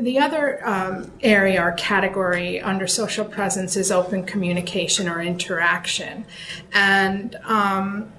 the other um, area or category under social presence is open communication or interaction. And um,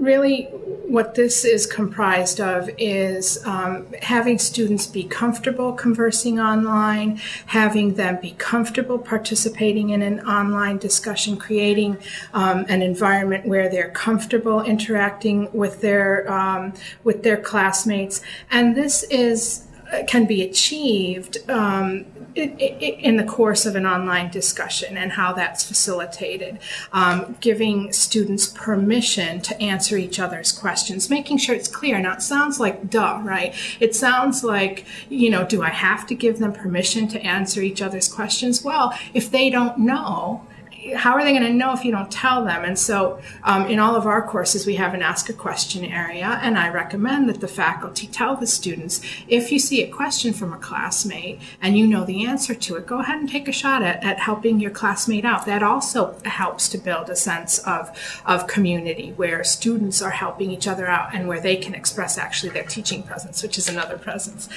really what this is comprised of is um, having students be comfortable conversing online, having them be comfortable participating in an online discussion, creating um, an environment where they're comfortable interacting with their um, with their classmates, and this is can be achieved um, in the course of an online discussion and how that's facilitated. Um, giving students permission to answer each other's questions, making sure it's clear. Now, it sounds like duh, right? It sounds like, you know, do I have to give them permission to answer each other's questions? Well, if they don't know, how are they going to know if you don't tell them? And so, um, in all of our courses, we have an ask a question area, and I recommend that the faculty tell the students if you see a question from a classmate and you know the answer to it, go ahead and take a shot at, at helping your classmate out. That also helps to build a sense of, of community where students are helping each other out and where they can express actually their teaching presence, which is another presence.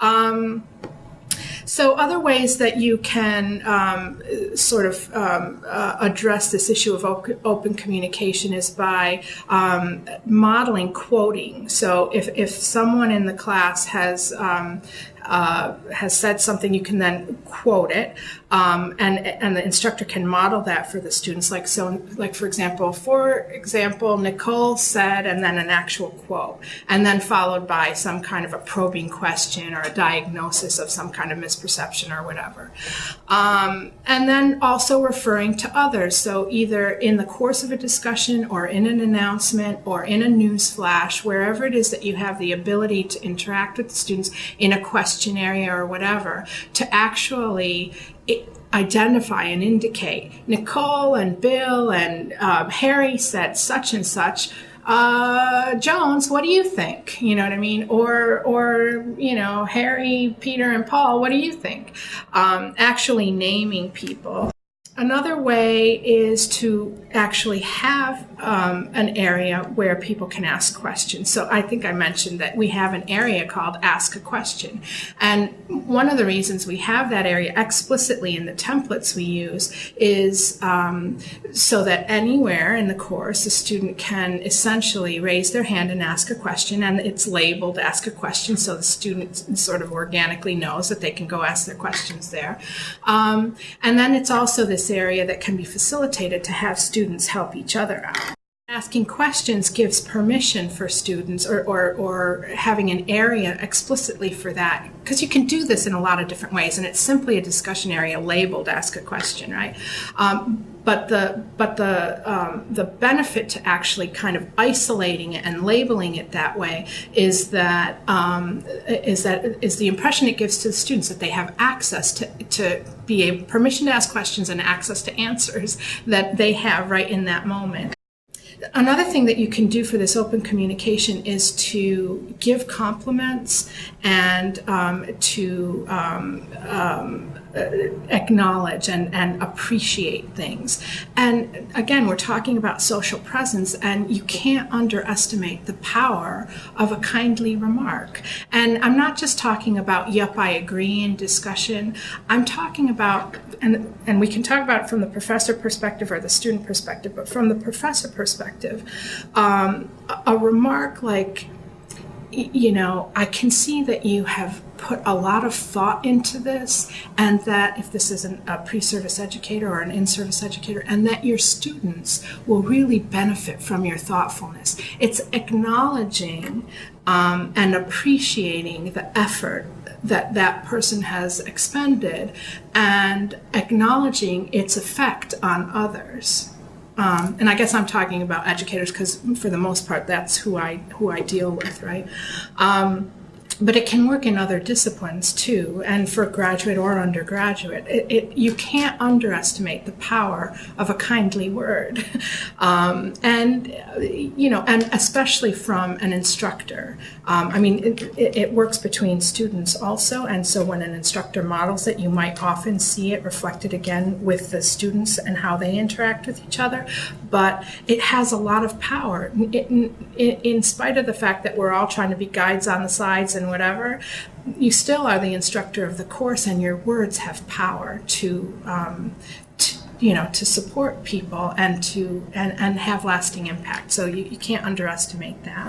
Um, so other ways that you can um, sort of um, uh, address this issue of open communication is by um, modeling quoting. So if, if someone in the class has um, uh, has said something, you can then quote it, um, and and the instructor can model that for the students. Like so, like for example, for example, Nicole said, and then an actual quote, and then followed by some kind of a probing question or a diagnosis of some kind of misperception or whatever, um, and then also referring to others. So either in the course of a discussion or in an announcement or in a news flash, wherever it is that you have the ability to interact with the students in a question question area or whatever to actually identify and indicate Nicole and Bill and um, Harry said such and such. Uh, Jones, what do you think? You know what I mean? Or, or you know, Harry, Peter, and Paul, what do you think? Um, actually naming people. Another way is to actually have um, an area where people can ask questions. So I think I mentioned that we have an area called Ask a Question. And one of the reasons we have that area explicitly in the templates we use is um, so that anywhere in the course a student can essentially raise their hand and ask a question. And it's labeled Ask a Question so the student sort of organically knows that they can go ask their questions there. Um, and then it's also this this area that can be facilitated to have students help each other out. Asking questions gives permission for students or, or, or having an area explicitly for that because you can do this in a lot of different ways and it's simply a discussion area labeled ask a question, right? Um, but the but the um, the benefit to actually kind of isolating it and labeling it that way is that um, is that is the impression it gives to the students that they have access to to be able permission to ask questions and access to answers that they have right in that moment. Another thing that you can do for this open communication is to give compliments and um, to um, um, acknowledge and, and appreciate things. And again, we're talking about social presence, and you can't underestimate the power of a kindly remark. And I'm not just talking about, yep, I agree in discussion. I'm talking about, and, and we can talk about it from the professor perspective or the student perspective, but from the professor perspective, um, a, a remark like, you know, I can see that you have put a lot of thought into this and that if this is a pre-service educator or an in-service educator and that your students will really benefit from your thoughtfulness. It's acknowledging um, and appreciating the effort that that person has expended and acknowledging its effect on others. Um, and I guess I'm talking about educators because for the most part that's who I who I deal with, right? Um, but it can work in other disciplines too, and for graduate or undergraduate. It, it, you can't underestimate the power of a kindly word, um, and you know, and especially from an instructor. Um, I mean, it, it, works between students also, and so when an instructor models it, you might often see it reflected again with the students and how they interact with each other. But it has a lot of power, in, in spite of the fact that we're all trying to be guides on the sides and and whatever, you still are the instructor of the course, and your words have power to. Um, to you know, to support people and to and, and have lasting impact. So you, you can't underestimate that.